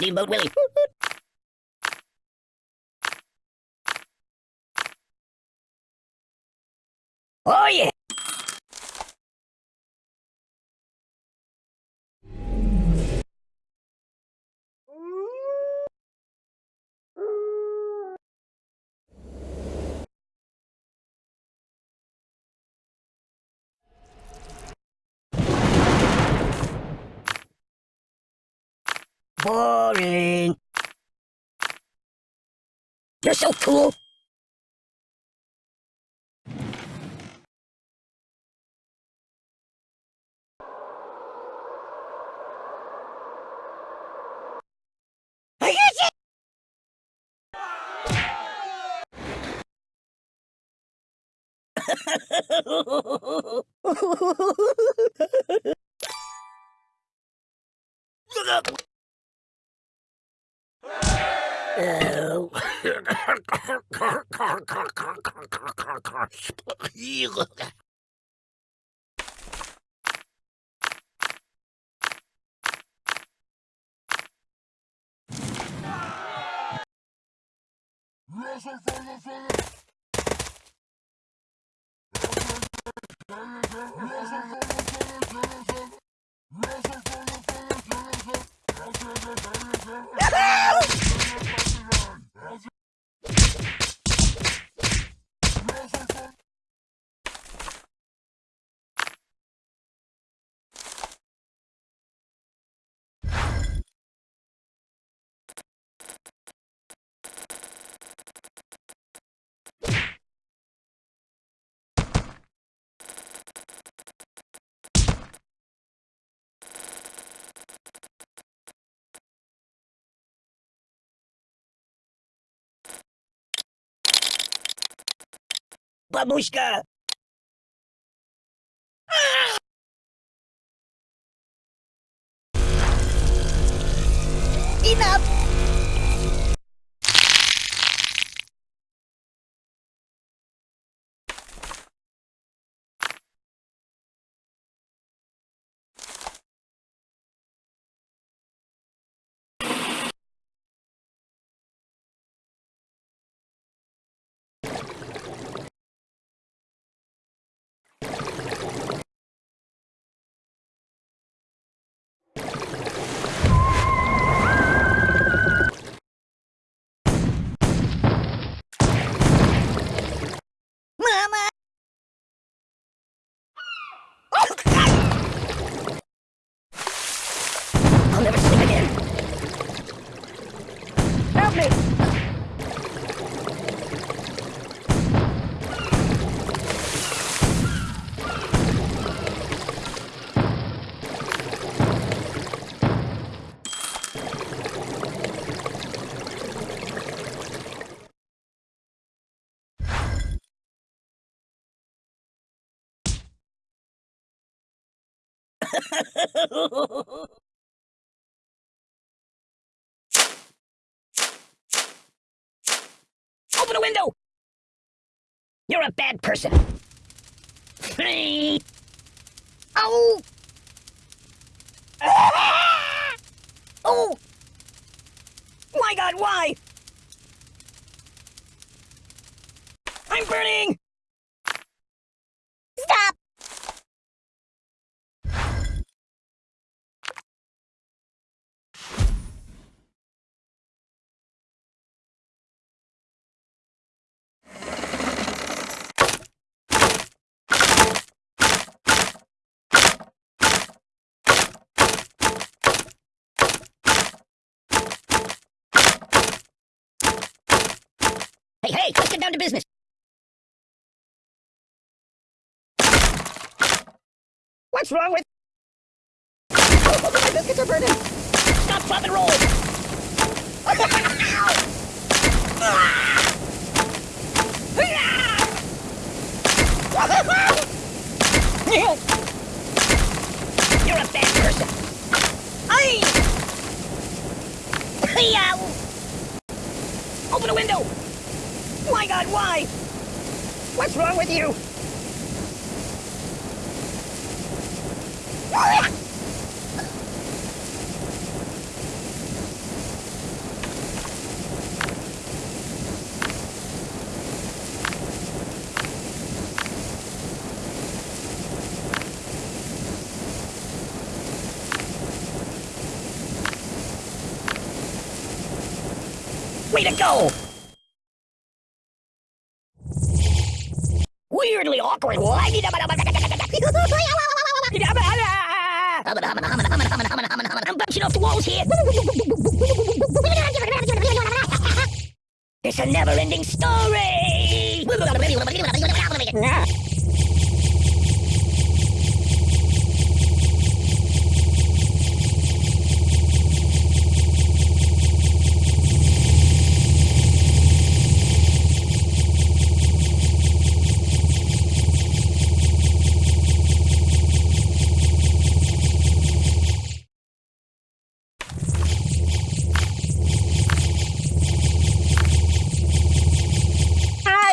Steamboat Willie. Oh yeah! Boring. You're so cool. I get it! Look up! Oh. Babushka! Open a window! You're a bad person. Oh! Ah! Oh! My god, why? I'm burning! Stop! Hey, let's get down to business. What's wrong with... Oh, my biscuits are burning! Stop, flop, and roll! Oh, my god, why? What's wrong with you? Way to go! I'm bouncing off the walls here. It's a never-ending story.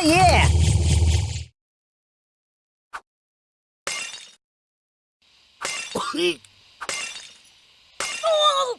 Ah, yeah. Oh!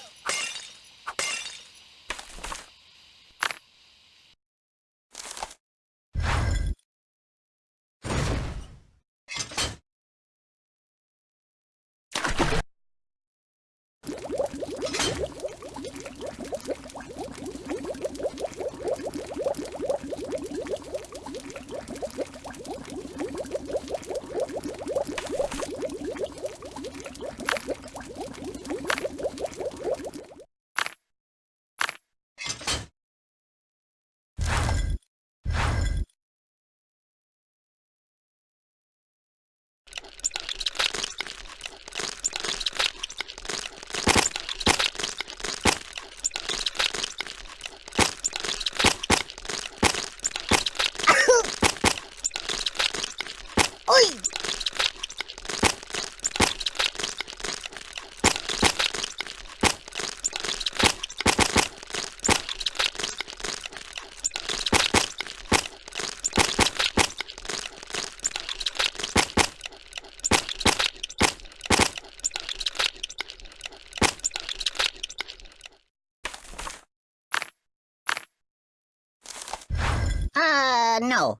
Uh, no.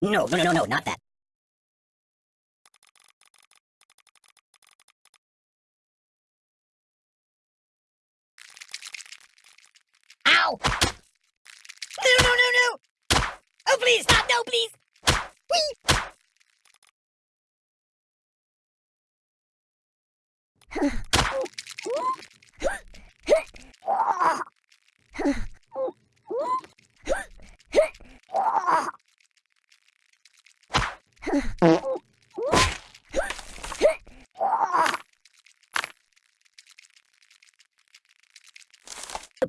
No, no, no, no, no, not that. Ow! No, no, no, no! Oh, please, stop! No, please! Whee!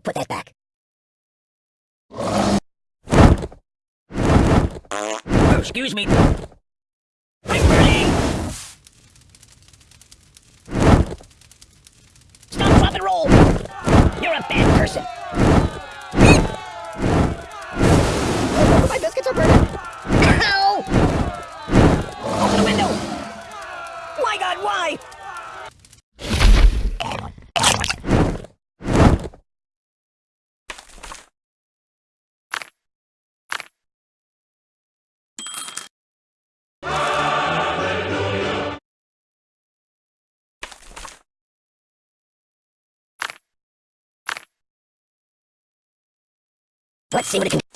Put that back. Oh, excuse me. I'm burning! Stop, drop, and roll! You're a bad person. Oh, my biscuits are burning. Let's see what it can